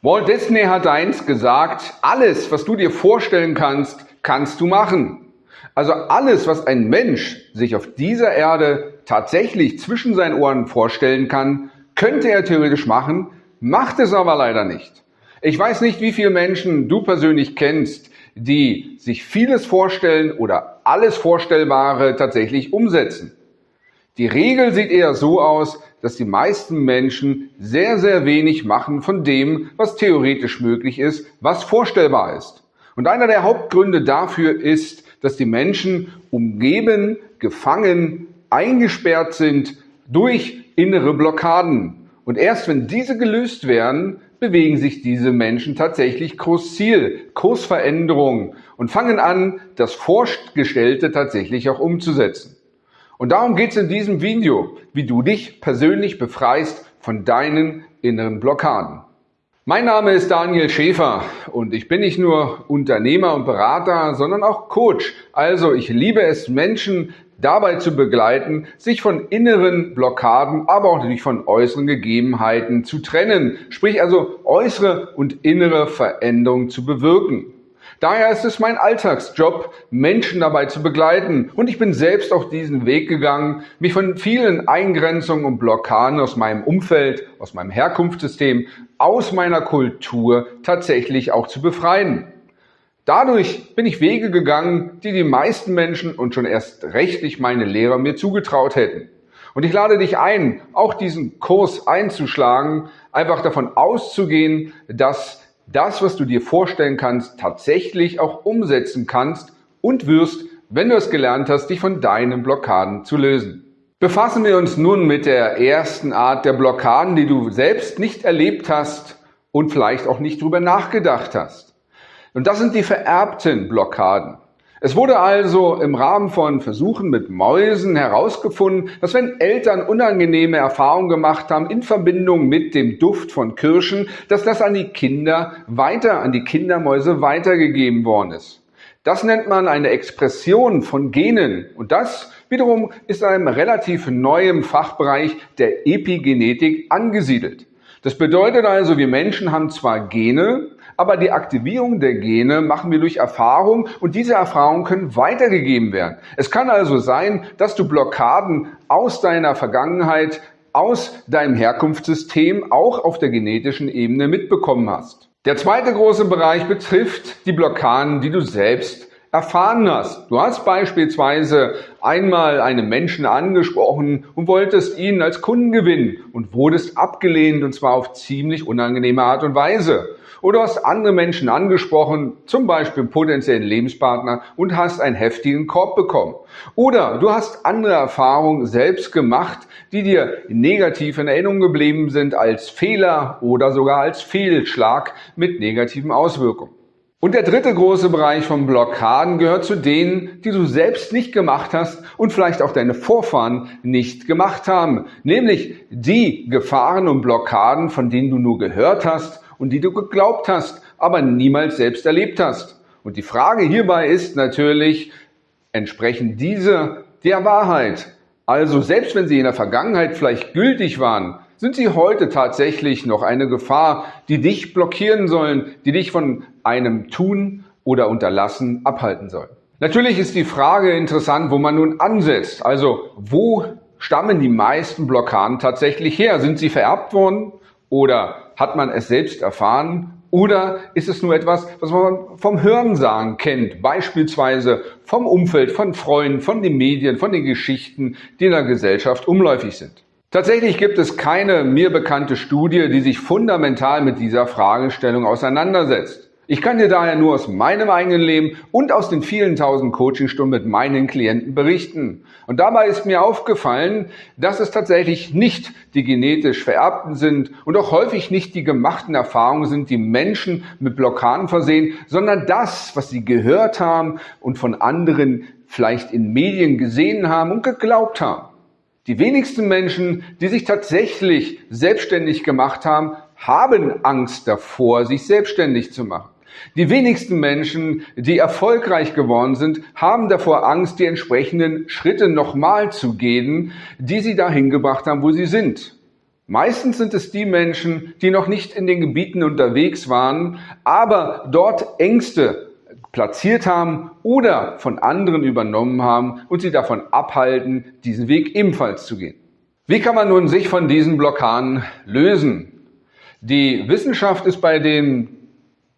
Walt Disney hat einst gesagt, alles, was du dir vorstellen kannst, kannst du machen. Also alles, was ein Mensch sich auf dieser Erde tatsächlich zwischen seinen Ohren vorstellen kann, könnte er theoretisch machen, macht es aber leider nicht. Ich weiß nicht, wie viele Menschen du persönlich kennst, die sich vieles vorstellen oder alles Vorstellbare tatsächlich umsetzen. Die Regel sieht eher so aus, dass die meisten Menschen sehr, sehr wenig machen von dem, was theoretisch möglich ist, was vorstellbar ist. Und einer der Hauptgründe dafür ist, dass die Menschen umgeben, gefangen, eingesperrt sind durch innere Blockaden. Und erst wenn diese gelöst werden, bewegen sich diese Menschen tatsächlich Kursziel, Kursveränderung und fangen an, das Vorgestellte tatsächlich auch umzusetzen. Und darum geht es in diesem Video, wie du dich persönlich befreist von deinen inneren Blockaden. Mein Name ist Daniel Schäfer und ich bin nicht nur Unternehmer und Berater, sondern auch Coach. Also ich liebe es, Menschen dabei zu begleiten, sich von inneren Blockaden, aber auch natürlich von äußeren Gegebenheiten zu trennen. Sprich also äußere und innere Veränderungen zu bewirken. Daher ist es mein Alltagsjob, Menschen dabei zu begleiten. Und ich bin selbst auch diesen Weg gegangen, mich von vielen Eingrenzungen und Blockaden aus meinem Umfeld, aus meinem Herkunftssystem, aus meiner Kultur tatsächlich auch zu befreien. Dadurch bin ich Wege gegangen, die die meisten Menschen und schon erst rechtlich meine Lehrer mir zugetraut hätten. Und ich lade dich ein, auch diesen Kurs einzuschlagen, einfach davon auszugehen, dass das, was du dir vorstellen kannst, tatsächlich auch umsetzen kannst und wirst, wenn du es gelernt hast, dich von deinen Blockaden zu lösen. Befassen wir uns nun mit der ersten Art der Blockaden, die du selbst nicht erlebt hast und vielleicht auch nicht drüber nachgedacht hast. Und das sind die vererbten Blockaden. Es wurde also im Rahmen von Versuchen mit Mäusen herausgefunden, dass wenn Eltern unangenehme Erfahrungen gemacht haben in Verbindung mit dem Duft von Kirschen, dass das an die Kinder weiter, an die Kindermäuse weitergegeben worden ist. Das nennt man eine Expression von Genen und das wiederum ist einem relativ neuem Fachbereich der Epigenetik angesiedelt. Das bedeutet also, wir Menschen haben zwar Gene, aber die Aktivierung der Gene machen wir durch Erfahrung und diese Erfahrungen können weitergegeben werden. Es kann also sein, dass du Blockaden aus deiner Vergangenheit, aus deinem Herkunftssystem auch auf der genetischen Ebene mitbekommen hast. Der zweite große Bereich betrifft die Blockaden, die du selbst erfahren hast. Du hast beispielsweise einmal einen Menschen angesprochen und wolltest ihn als Kunden gewinnen und wurdest abgelehnt und zwar auf ziemlich unangenehme Art und Weise. Oder hast andere Menschen angesprochen, zum Beispiel potenziellen Lebenspartner und hast einen heftigen Korb bekommen. Oder du hast andere Erfahrungen selbst gemacht, die dir negativ in Erinnerung geblieben sind als Fehler oder sogar als Fehlschlag mit negativen Auswirkungen. Und der dritte große Bereich von Blockaden gehört zu denen, die du selbst nicht gemacht hast und vielleicht auch deine Vorfahren nicht gemacht haben. Nämlich die Gefahren und Blockaden, von denen du nur gehört hast und die du geglaubt hast, aber niemals selbst erlebt hast. Und die Frage hierbei ist natürlich, entsprechen diese der Wahrheit? Also selbst wenn sie in der Vergangenheit vielleicht gültig waren, sind sie heute tatsächlich noch eine Gefahr, die dich blockieren sollen, die dich von einem Tun oder Unterlassen abhalten sollen. Natürlich ist die Frage interessant, wo man nun ansetzt. Also wo stammen die meisten Blockaden tatsächlich her? Sind sie vererbt worden oder hat man es selbst erfahren? Oder ist es nur etwas, was man vom Hörensagen kennt, beispielsweise vom Umfeld, von Freunden, von den Medien, von den Geschichten, die in der Gesellschaft umläufig sind? Tatsächlich gibt es keine mir bekannte Studie, die sich fundamental mit dieser Fragestellung auseinandersetzt. Ich kann dir daher nur aus meinem eigenen Leben und aus den vielen tausend Coachingstunden mit meinen Klienten berichten. Und dabei ist mir aufgefallen, dass es tatsächlich nicht die genetisch vererbten sind und auch häufig nicht die gemachten Erfahrungen sind, die Menschen mit Blockaden versehen, sondern das, was sie gehört haben und von anderen vielleicht in Medien gesehen haben und geglaubt haben. Die wenigsten Menschen, die sich tatsächlich selbstständig gemacht haben, haben Angst davor, sich selbstständig zu machen. Die wenigsten Menschen, die erfolgreich geworden sind, haben davor Angst, die entsprechenden Schritte nochmal zu gehen, die sie dahin gebracht haben, wo sie sind. Meistens sind es die Menschen, die noch nicht in den Gebieten unterwegs waren, aber dort Ängste platziert haben oder von anderen übernommen haben und sie davon abhalten, diesen Weg ebenfalls zu gehen. Wie kann man nun sich von diesen Blockaden lösen? Die Wissenschaft ist bei den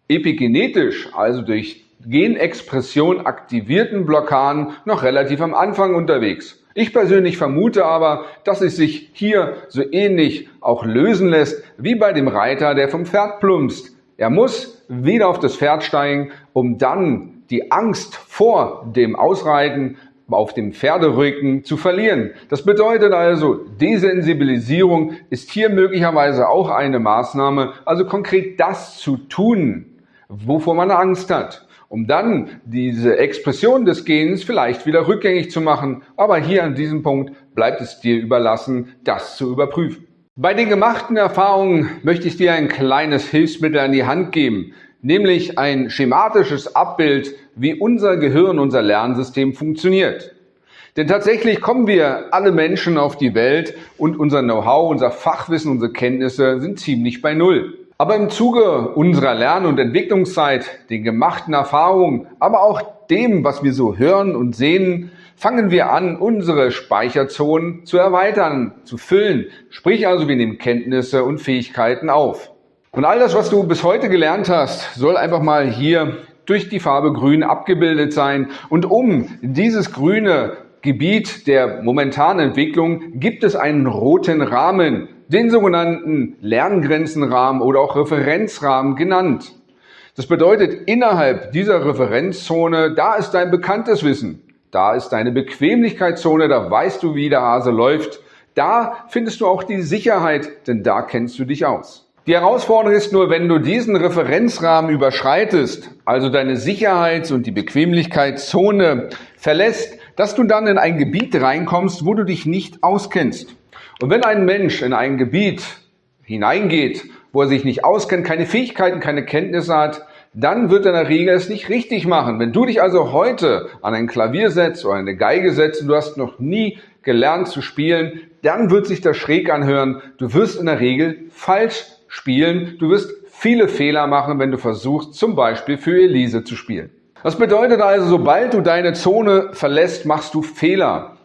epigenetisch, also durch Genexpression aktivierten Blockaden noch relativ am Anfang unterwegs. Ich persönlich vermute aber, dass es sich hier so ähnlich auch lösen lässt wie bei dem Reiter, der vom Pferd plumpst. Er muss wieder auf das Pferd steigen, um dann die Angst vor dem Ausreiten auf dem Pferderücken zu verlieren. Das bedeutet also, Desensibilisierung ist hier möglicherweise auch eine Maßnahme, also konkret das zu tun, wovor man Angst hat um dann diese Expression des Gens vielleicht wieder rückgängig zu machen. Aber hier an diesem Punkt bleibt es dir überlassen, das zu überprüfen. Bei den gemachten Erfahrungen möchte ich dir ein kleines Hilfsmittel an die Hand geben, nämlich ein schematisches Abbild, wie unser Gehirn, unser Lernsystem funktioniert. Denn tatsächlich kommen wir alle Menschen auf die Welt und unser Know-how, unser Fachwissen, unsere Kenntnisse sind ziemlich bei Null. Aber im Zuge unserer Lern- und Entwicklungszeit, den gemachten Erfahrungen, aber auch dem, was wir so hören und sehen, fangen wir an, unsere Speicherzonen zu erweitern, zu füllen. Sprich also, wir nehmen Kenntnisse und Fähigkeiten auf. Und all das, was du bis heute gelernt hast, soll einfach mal hier durch die Farbe Grün abgebildet sein. Und um dieses grüne Gebiet der momentanen Entwicklung gibt es einen roten Rahmen, den sogenannten Lerngrenzenrahmen oder auch Referenzrahmen genannt. Das bedeutet, innerhalb dieser Referenzzone, da ist dein bekanntes Wissen, da ist deine Bequemlichkeitszone, da weißt du, wie der Hase läuft, da findest du auch die Sicherheit, denn da kennst du dich aus. Die Herausforderung ist nur, wenn du diesen Referenzrahmen überschreitest, also deine Sicherheits- und die Bequemlichkeitszone verlässt, dass du dann in ein Gebiet reinkommst, wo du dich nicht auskennst. Und wenn ein Mensch in ein Gebiet hineingeht, wo er sich nicht auskennt, keine Fähigkeiten, keine Kenntnisse hat, dann wird in der Regel es nicht richtig machen. Wenn du dich also heute an ein Klavier setzt oder eine Geige setzt und du hast noch nie gelernt zu spielen, dann wird sich das schräg anhören. Du wirst in der Regel falsch spielen. Du wirst viele Fehler machen, wenn du versuchst, zum Beispiel für Elise zu spielen. Das bedeutet also, sobald du deine Zone verlässt, machst du Fehler.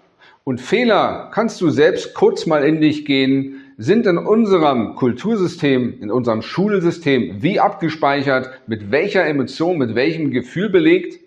Und Fehler kannst du selbst kurz mal in dich gehen, sind in unserem Kultursystem, in unserem Schulsystem wie abgespeichert, mit welcher Emotion, mit welchem Gefühl belegt.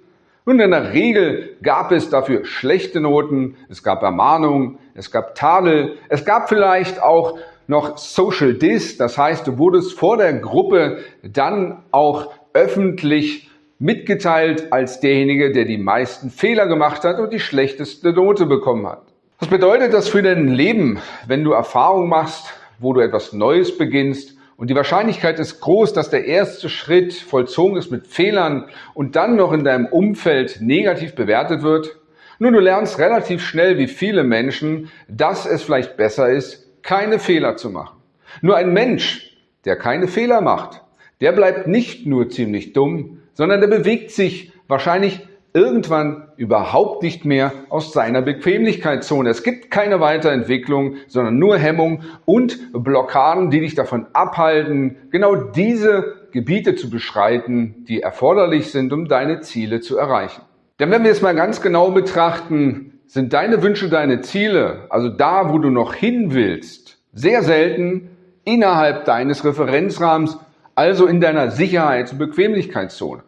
Und in der Regel gab es dafür schlechte Noten, es gab Ermahnungen, es gab Tadel, es gab vielleicht auch noch Social Dis, das heißt, du wurdest vor der Gruppe dann auch öffentlich mitgeteilt als derjenige, der die meisten Fehler gemacht hat und die schlechteste Note bekommen hat. Was bedeutet das für dein Leben, wenn du Erfahrung machst, wo du etwas Neues beginnst und die Wahrscheinlichkeit ist groß, dass der erste Schritt vollzogen ist mit Fehlern und dann noch in deinem Umfeld negativ bewertet wird? Nun, du lernst relativ schnell, wie viele Menschen, dass es vielleicht besser ist, keine Fehler zu machen. Nur ein Mensch, der keine Fehler macht, der bleibt nicht nur ziemlich dumm, sondern der bewegt sich wahrscheinlich irgendwann überhaupt nicht mehr aus seiner Bequemlichkeitszone. Es gibt keine Weiterentwicklung, sondern nur Hemmung und Blockaden, die dich davon abhalten, genau diese Gebiete zu beschreiten, die erforderlich sind, um deine Ziele zu erreichen. Denn wenn wir es mal ganz genau betrachten, sind deine Wünsche, deine Ziele, also da, wo du noch hin willst, sehr selten innerhalb deines Referenzrahmens, also in deiner Sicherheits- und Bequemlichkeitszone.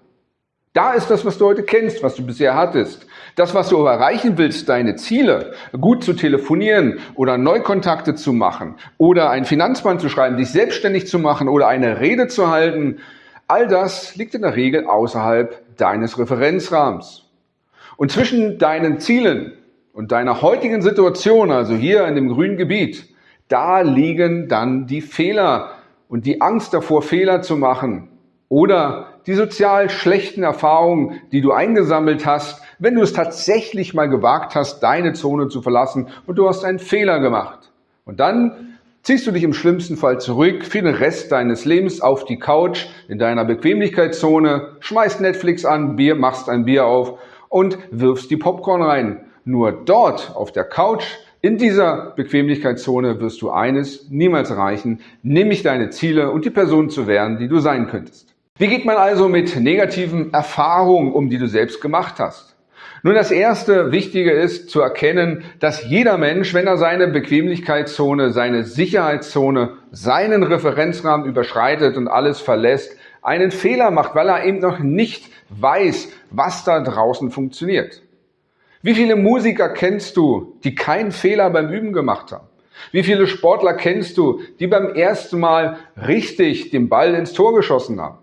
Da ist das, was du heute kennst, was du bisher hattest. Das, was du erreichen willst, deine Ziele, gut zu telefonieren oder Neukontakte zu machen oder ein Finanzplan zu schreiben, dich selbstständig zu machen oder eine Rede zu halten, all das liegt in der Regel außerhalb deines Referenzrahmens. Und zwischen deinen Zielen und deiner heutigen Situation, also hier in dem grünen Gebiet, da liegen dann die Fehler und die Angst davor, Fehler zu machen oder die sozial schlechten Erfahrungen, die du eingesammelt hast, wenn du es tatsächlich mal gewagt hast, deine Zone zu verlassen und du hast einen Fehler gemacht. Und dann ziehst du dich im schlimmsten Fall zurück für den Rest deines Lebens auf die Couch in deiner Bequemlichkeitszone, schmeißt Netflix an, Bier, machst ein Bier auf und wirfst die Popcorn rein. Nur dort auf der Couch, In dieser Bequemlichkeitszone wirst du eines niemals erreichen, nämlich deine Ziele und die Person zu werden, die du sein könntest. Wie geht man also mit negativen Erfahrungen um, die du selbst gemacht hast? Nun, das erste Wichtige ist zu erkennen, dass jeder Mensch, wenn er seine Bequemlichkeitszone, seine Sicherheitszone, seinen Referenzrahmen überschreitet und alles verlässt, einen Fehler macht, weil er eben noch nicht weiß, was da draußen funktioniert. Wie viele Musiker kennst du, die keinen Fehler beim Üben gemacht haben? Wie viele Sportler kennst du, die beim ersten Mal richtig den Ball ins Tor geschossen haben?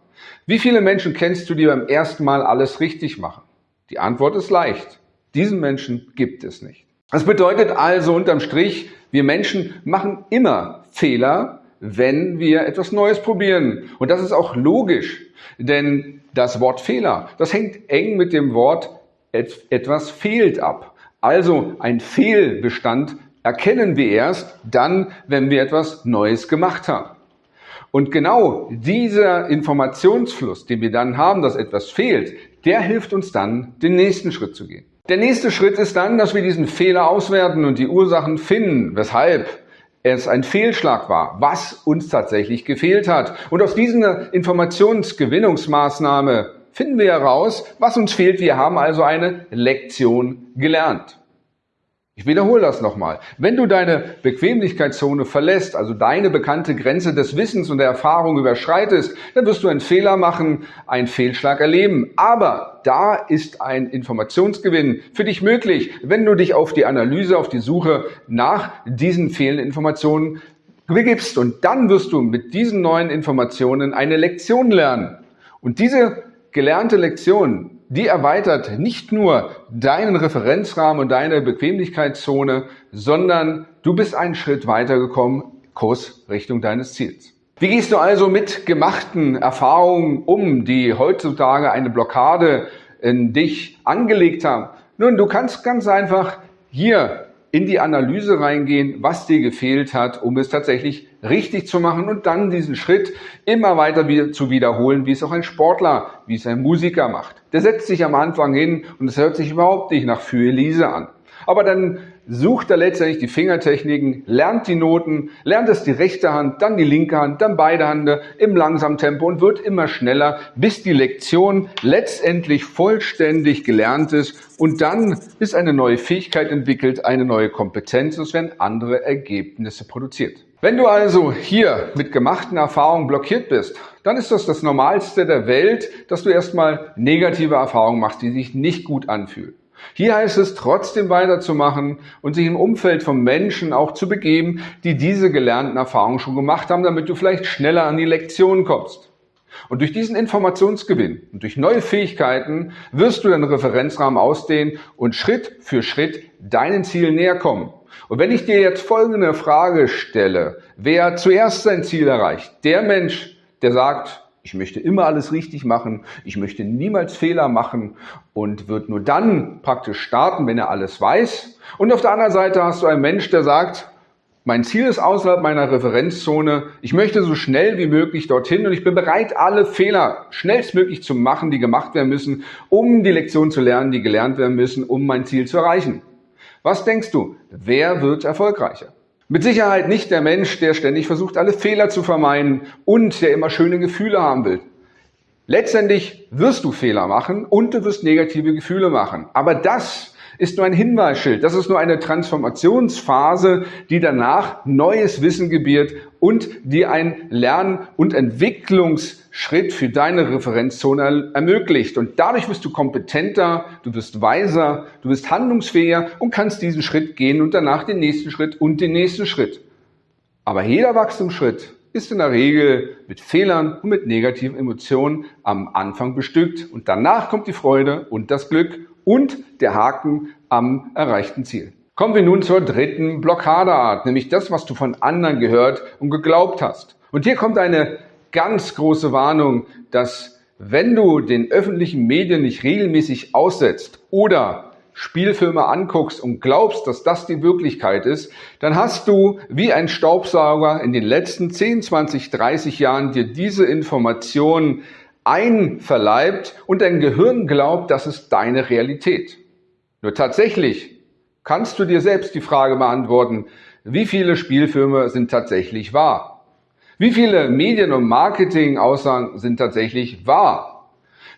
Wie viele Menschen kennst du, die beim ersten Mal alles richtig machen? Die Antwort ist leicht. Diesen Menschen gibt es nicht. Das bedeutet also unterm Strich, wir Menschen machen immer Fehler, wenn wir etwas Neues probieren. Und das ist auch logisch, denn das Wort Fehler, das hängt eng mit dem Wort etwas fehlt ab. Also ein Fehlbestand erkennen wir erst dann, wenn wir etwas Neues gemacht haben. Und genau dieser Informationsfluss, den wir dann haben, dass etwas fehlt, der hilft uns dann, den nächsten Schritt zu gehen. Der nächste Schritt ist dann, dass wir diesen Fehler auswerten und die Ursachen finden, weshalb es ein Fehlschlag war, was uns tatsächlich gefehlt hat. Und aus dieser Informationsgewinnungsmaßnahme finden wir heraus, was uns fehlt. Wir haben also eine Lektion gelernt. Ich wiederhole das nochmal. Wenn du deine Bequemlichkeitszone verlässt, also deine bekannte Grenze des Wissens und der Erfahrung überschreitest, dann wirst du einen Fehler machen, einen Fehlschlag erleben. Aber da ist ein Informationsgewinn für dich möglich, wenn du dich auf die Analyse, auf die Suche nach diesen fehlenden Informationen begibst. Und dann wirst du mit diesen neuen Informationen eine Lektion lernen. Und diese gelernte Lektion, die erweitert nicht nur deinen Referenzrahmen und deine Bequemlichkeitszone, sondern du bist einen Schritt weitergekommen, Kurs Richtung deines Ziels. Wie gehst du also mit gemachten Erfahrungen um, die heutzutage eine Blockade in dich angelegt haben? Nun, du kannst ganz einfach hier in die Analyse reingehen, was dir gefehlt hat, um es tatsächlich richtig zu machen und dann diesen Schritt immer weiter wieder zu wiederholen, wie es auch ein Sportler, wie es ein Musiker macht. Der setzt sich am Anfang hin und es hört sich überhaupt nicht nach Für Elise an. Aber dann sucht er letztendlich die Fingertechniken, lernt die Noten, lernt es die rechte Hand, dann die linke Hand, dann beide Hände im langsamen Tempo und wird immer schneller, bis die Lektion letztendlich vollständig gelernt ist und dann ist eine neue Fähigkeit entwickelt, eine neue Kompetenz, es werden andere Ergebnisse produziert. Wenn du also hier mit gemachten Erfahrungen blockiert bist, dann ist das das Normalste der Welt, dass du erstmal negative Erfahrungen machst, die sich nicht gut anfühlen. Hier heißt es trotzdem weiterzumachen und sich im Umfeld von Menschen auch zu begeben, die diese gelernten Erfahrungen schon gemacht haben, damit du vielleicht schneller an die Lektion kommst. Und durch diesen Informationsgewinn und durch neue Fähigkeiten wirst du deinen Referenzrahmen ausdehnen und Schritt für Schritt deinen Zielen näher kommen. Und wenn ich dir jetzt folgende Frage stelle, wer zuerst sein Ziel erreicht? Der Mensch, der sagt, ich möchte immer alles richtig machen. Ich möchte niemals Fehler machen und wird nur dann praktisch starten, wenn er alles weiß. Und auf der anderen Seite hast du einen Mensch, der sagt, mein Ziel ist außerhalb meiner Referenzzone. Ich möchte so schnell wie möglich dorthin und ich bin bereit, alle Fehler schnellstmöglich zu machen, die gemacht werden müssen, um die Lektion zu lernen, die gelernt werden müssen, um mein Ziel zu erreichen. Was denkst du? Wer wird erfolgreicher? Mit Sicherheit nicht der Mensch, der ständig versucht, alle Fehler zu vermeiden und der immer schöne Gefühle haben will. Letztendlich wirst du Fehler machen und du wirst negative Gefühle machen. Aber das ist nur ein Hinweisschild. Das ist nur eine Transformationsphase, die danach neues Wissen gebiert und die ein Lern- und Entwicklungsschritt für deine Referenzzone ermöglicht. Und dadurch wirst du kompetenter, du wirst weiser, du wirst handlungsfähiger und kannst diesen Schritt gehen und danach den nächsten Schritt und den nächsten Schritt. Aber jeder Wachstumsschritt ist in der Regel mit Fehlern und mit negativen Emotionen am Anfang bestückt und danach kommt die Freude und das Glück und der Haken am erreichten Ziel. Kommen wir nun zur dritten Blockadeart, nämlich das, was du von anderen gehört und geglaubt hast. Und hier kommt eine ganz große Warnung, dass wenn du den öffentlichen Medien nicht regelmäßig aussetzt oder Spielfilme anguckst und glaubst, dass das die Wirklichkeit ist, dann hast du wie ein Staubsauger in den letzten 10, 20, 30 Jahren dir diese Informationen einverleibt und dein Gehirn glaubt, das ist deine Realität. Nur tatsächlich kannst du dir selbst die Frage beantworten, wie viele Spielfilme sind tatsächlich wahr? Wie viele Medien- und Marketing-Aussagen sind tatsächlich wahr?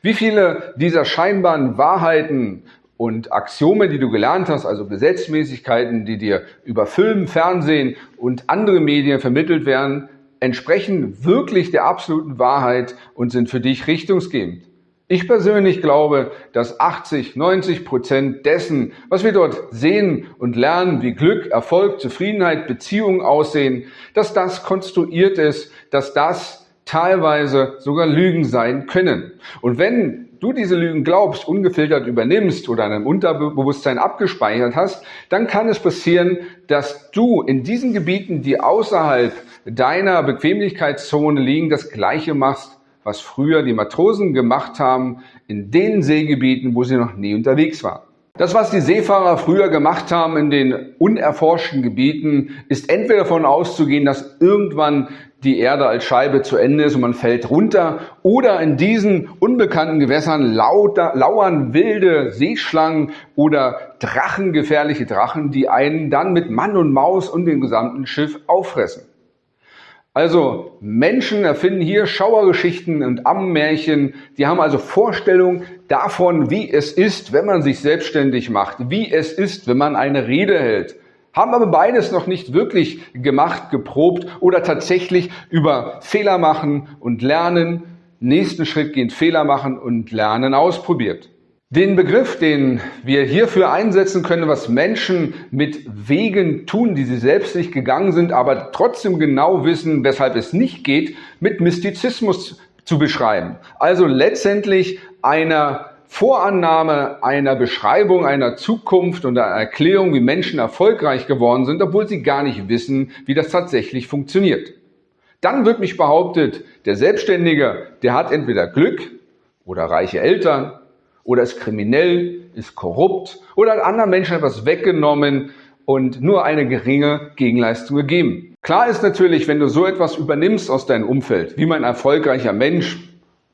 Wie viele dieser scheinbaren Wahrheiten und Axiome, die du gelernt hast, also Gesetzmäßigkeiten, die dir über Film, Fernsehen und andere Medien vermittelt werden, entsprechen wirklich der absoluten Wahrheit und sind für dich richtungsgebend. Ich persönlich glaube, dass 80, 90 Prozent dessen, was wir dort sehen und lernen, wie Glück, Erfolg, Zufriedenheit, Beziehungen aussehen, dass das konstruiert ist, dass das teilweise sogar Lügen sein können. Und wenn du diese Lügen glaubst, ungefiltert übernimmst oder in deinem Unterbewusstsein abgespeichert hast, dann kann es passieren, dass du in diesen Gebieten, die außerhalb deiner Bequemlichkeitszone liegen, das Gleiche machst, was früher die Matrosen gemacht haben in den Seegebieten, wo sie noch nie unterwegs waren. Das, was die Seefahrer früher gemacht haben in den unerforschten Gebieten, ist entweder davon auszugehen, dass irgendwann die Erde als Scheibe zu Ende ist und man fällt runter, oder in diesen unbekannten Gewässern lauter, lauern wilde Seeschlangen oder Drachen, gefährliche Drachen, die einen dann mit Mann und Maus und dem gesamten Schiff auffressen. Also Menschen erfinden hier Schauergeschichten und Ammenmärchen. Die haben also Vorstellungen davon, wie es ist, wenn man sich selbstständig macht, wie es ist, wenn man eine Rede hält. Haben aber beides noch nicht wirklich gemacht, geprobt oder tatsächlich über Fehler machen und lernen, nächsten Schritt gehen, Fehler machen und lernen ausprobiert. Den Begriff, den wir hierfür einsetzen können, was Menschen mit Wegen tun, die sie selbst nicht gegangen sind, aber trotzdem genau wissen, weshalb es nicht geht, mit Mystizismus zu beschreiben. Also letztendlich einer Vorannahme einer Beschreibung einer Zukunft und einer Erklärung, wie Menschen erfolgreich geworden sind, obwohl sie gar nicht wissen, wie das tatsächlich funktioniert. Dann wird mich behauptet, der Selbstständige, der hat entweder Glück oder reiche Eltern oder ist kriminell, ist korrupt oder hat anderen Menschen etwas weggenommen und nur eine geringe Gegenleistung gegeben. Klar ist natürlich, wenn du so etwas übernimmst aus deinem Umfeld, wie man erfolgreicher Mensch,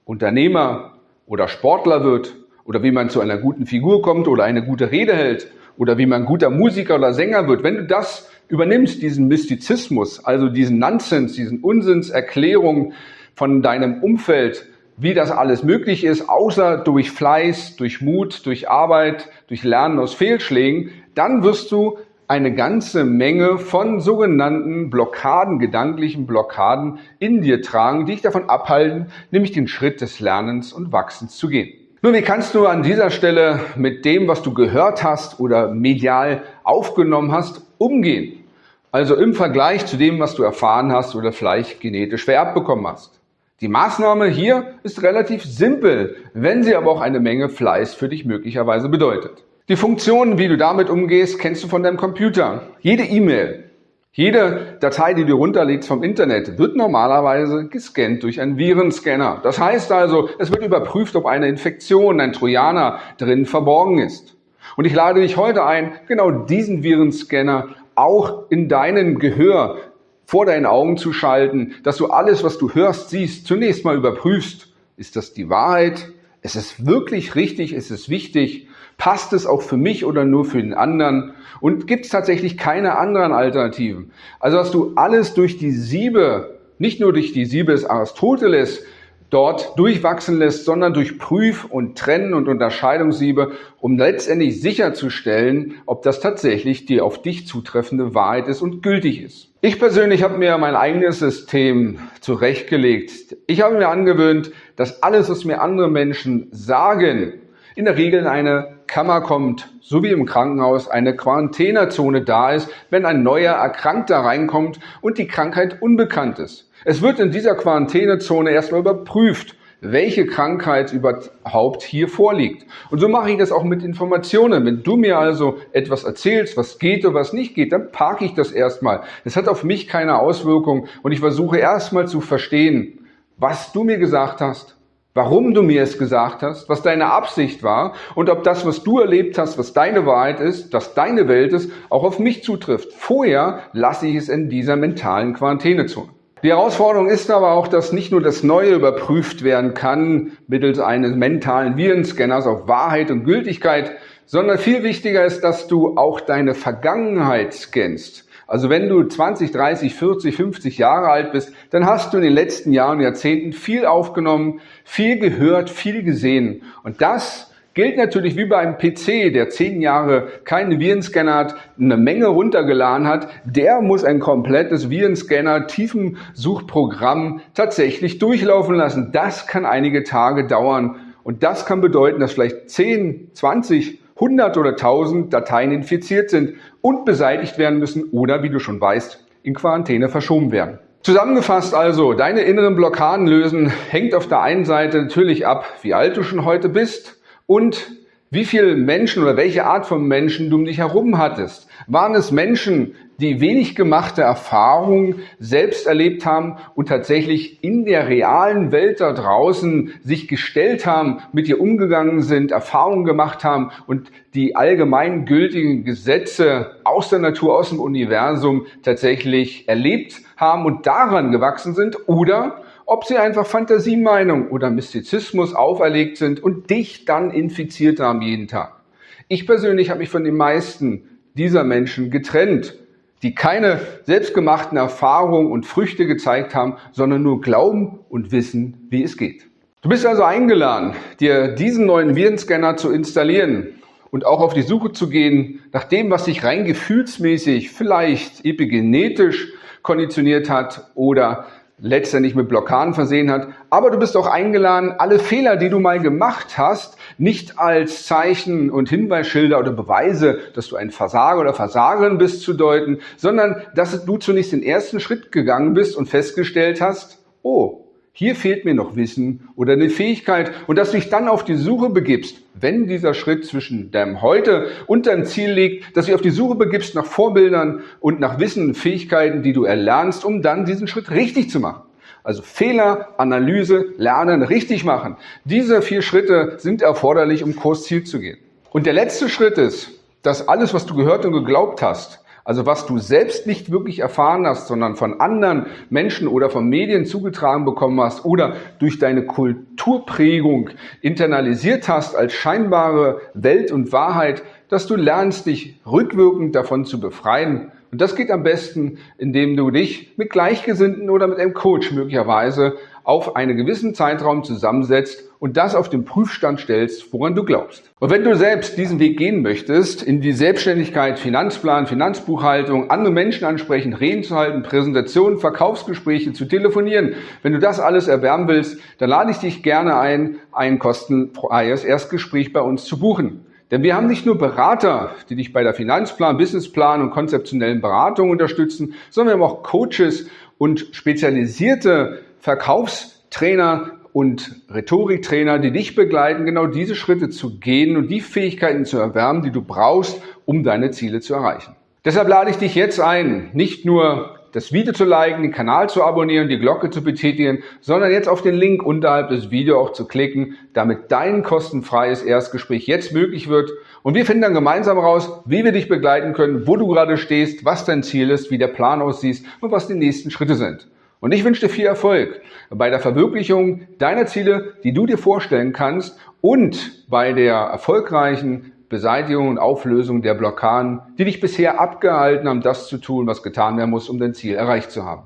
Unternehmer oder Sportler wird oder wie man zu einer guten Figur kommt oder eine gute Rede hält oder wie man guter Musiker oder Sänger wird, wenn du das übernimmst, diesen Mystizismus, also diesen Nonsens, diesen Unsinnserklärung von deinem Umfeld, wie das alles möglich ist, außer durch Fleiß, durch Mut, durch Arbeit, durch Lernen aus Fehlschlägen, dann wirst du eine ganze Menge von sogenannten Blockaden, gedanklichen Blockaden in dir tragen, die dich davon abhalten, nämlich den Schritt des Lernens und Wachsens zu gehen. Nun, wie kannst du an dieser Stelle mit dem, was du gehört hast oder medial aufgenommen hast, umgehen? Also im Vergleich zu dem, was du erfahren hast oder vielleicht genetisch vererbt bekommen hast. Die Maßnahme hier ist relativ simpel, wenn sie aber auch eine Menge Fleiß für dich möglicherweise bedeutet. Die Funktionen, wie du damit umgehst, kennst du von deinem Computer. Jede E-Mail, jede Datei, die du runterlegst vom Internet, wird normalerweise gescannt durch einen Virenscanner. Das heißt also, es wird überprüft, ob eine Infektion, ein Trojaner drin verborgen ist. Und ich lade dich heute ein, genau diesen Virenscanner auch in deinen Gehör vor deinen Augen zu schalten, dass du alles, was du hörst, siehst, zunächst mal überprüfst. Ist das die Wahrheit? Ist es wirklich richtig? Ist es wichtig? Passt es auch für mich oder nur für den anderen? Und gibt es tatsächlich keine anderen Alternativen? Also, dass du alles durch die Siebe, nicht nur durch die Siebe des Aristoteles, dort durchwachsen lässt, sondern durch Prüf- und Trennen- und Unterscheidungssiebe, um letztendlich sicherzustellen, ob das tatsächlich die auf dich zutreffende Wahrheit ist und gültig ist. Ich persönlich habe mir mein eigenes System zurechtgelegt. Ich habe mir angewöhnt, dass alles, was mir andere Menschen sagen, in der Regel in eine Kammer kommt, so wie im Krankenhaus eine Quarantänezone da ist, wenn ein neuer Erkrankter reinkommt und die Krankheit unbekannt ist. Es wird in dieser Quarantänezone erstmal überprüft, welche Krankheit überhaupt hier vorliegt. Und so mache ich das auch mit Informationen. Wenn du mir also etwas erzählst, was geht oder was nicht geht, dann parke ich das erstmal. Es hat auf mich keine Auswirkung und ich versuche erstmal zu verstehen, was du mir gesagt hast, warum du mir es gesagt hast, was deine Absicht war und ob das, was du erlebt hast, was deine Wahrheit ist, dass deine Welt ist, auch auf mich zutrifft. Vorher lasse ich es in dieser mentalen Quarantänezone. Die Herausforderung ist aber auch, dass nicht nur das Neue überprüft werden kann mittels eines mentalen Virenscanners auf Wahrheit und Gültigkeit, sondern viel wichtiger ist, dass du auch deine Vergangenheit scannst. Also wenn du 20, 30, 40, 50 Jahre alt bist, dann hast du in den letzten Jahren Jahrzehnten viel aufgenommen, viel gehört, viel gesehen. Und das Gilt natürlich wie bei einem PC, der zehn Jahre keinen Virenscanner hat, eine Menge runtergeladen hat, der muss ein komplettes Virenscanner, Tiefensuchprogramm tatsächlich durchlaufen lassen. Das kann einige Tage dauern und das kann bedeuten, dass vielleicht 10, 20, 100 oder 1000 Dateien infiziert sind und beseitigt werden müssen oder, wie du schon weißt, in Quarantäne verschoben werden. Zusammengefasst also, deine inneren Blockaden lösen hängt auf der einen Seite natürlich ab, wie alt du schon heute bist, und wie viele Menschen oder welche Art von Menschen du um dich herum hattest. Waren es Menschen, die wenig gemachte Erfahrungen selbst erlebt haben und tatsächlich in der realen Welt da draußen sich gestellt haben, mit dir umgegangen sind, Erfahrungen gemacht haben und die allgemeingültigen Gesetze aus der Natur, aus dem Universum tatsächlich erlebt haben und daran gewachsen sind? Oder ob sie einfach Fantasiemeinung oder Mystizismus auferlegt sind und dich dann infiziert haben jeden Tag. Ich persönlich habe mich von den meisten dieser Menschen getrennt, die keine selbstgemachten Erfahrungen und Früchte gezeigt haben, sondern nur glauben und wissen, wie es geht. Du bist also eingeladen, dir diesen neuen Virenscanner zu installieren und auch auf die Suche zu gehen nach dem, was sich rein gefühlsmäßig, vielleicht epigenetisch konditioniert hat oder letztendlich mit Blockaden versehen hat. Aber du bist auch eingeladen, alle Fehler, die du mal gemacht hast, nicht als Zeichen und Hinweisschilder oder Beweise, dass du ein Versager oder Versagerin bist, zu deuten, sondern dass du zunächst den ersten Schritt gegangen bist und festgestellt hast, oh, hier fehlt mir noch Wissen oder eine Fähigkeit und dass du dich dann auf die Suche begibst, wenn dieser Schritt zwischen deinem Heute und deinem Ziel liegt, dass du dich auf die Suche begibst nach Vorbildern und nach Wissen und Fähigkeiten, die du erlernst, um dann diesen Schritt richtig zu machen. Also Fehler, Analyse, Lernen, richtig machen. Diese vier Schritte sind erforderlich, um Kursziel zu gehen. Und der letzte Schritt ist, dass alles, was du gehört und geglaubt hast, also was du selbst nicht wirklich erfahren hast, sondern von anderen Menschen oder von Medien zugetragen bekommen hast oder durch deine Kulturprägung internalisiert hast als scheinbare Welt und Wahrheit, dass du lernst, dich rückwirkend davon zu befreien. Und das geht am besten, indem du dich mit Gleichgesinnten oder mit einem Coach möglicherweise auf einen gewissen Zeitraum zusammensetzt und das auf den Prüfstand stellst, woran du glaubst. Und wenn du selbst diesen Weg gehen möchtest, in die Selbstständigkeit, Finanzplan, Finanzbuchhaltung, andere Menschen ansprechen, Reden zu halten, Präsentationen, Verkaufsgespräche zu telefonieren, wenn du das alles erwärmen willst, dann lade ich dich gerne ein, ein kostenfreies Erstgespräch bei uns zu buchen. Denn wir haben nicht nur Berater, die dich bei der Finanzplan, Businessplan und konzeptionellen Beratung unterstützen, sondern wir haben auch Coaches und spezialisierte Verkaufstrainer und Rhetoriktrainer, die dich begleiten, genau diese Schritte zu gehen und die Fähigkeiten zu erwärmen, die du brauchst, um deine Ziele zu erreichen. Deshalb lade ich dich jetzt ein, nicht nur das Video zu liken, den Kanal zu abonnieren, die Glocke zu betätigen, sondern jetzt auf den Link unterhalb des Videos auch zu klicken, damit dein kostenfreies Erstgespräch jetzt möglich wird. Und wir finden dann gemeinsam raus, wie wir dich begleiten können, wo du gerade stehst, was dein Ziel ist, wie der Plan aussieht und was die nächsten Schritte sind. Und ich wünsche dir viel Erfolg bei der Verwirklichung deiner Ziele, die du dir vorstellen kannst und bei der erfolgreichen Beseitigung und Auflösung der Blockaden, die dich bisher abgehalten haben, das zu tun, was getan werden muss, um dein Ziel erreicht zu haben.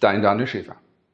Dein Daniel Schäfer.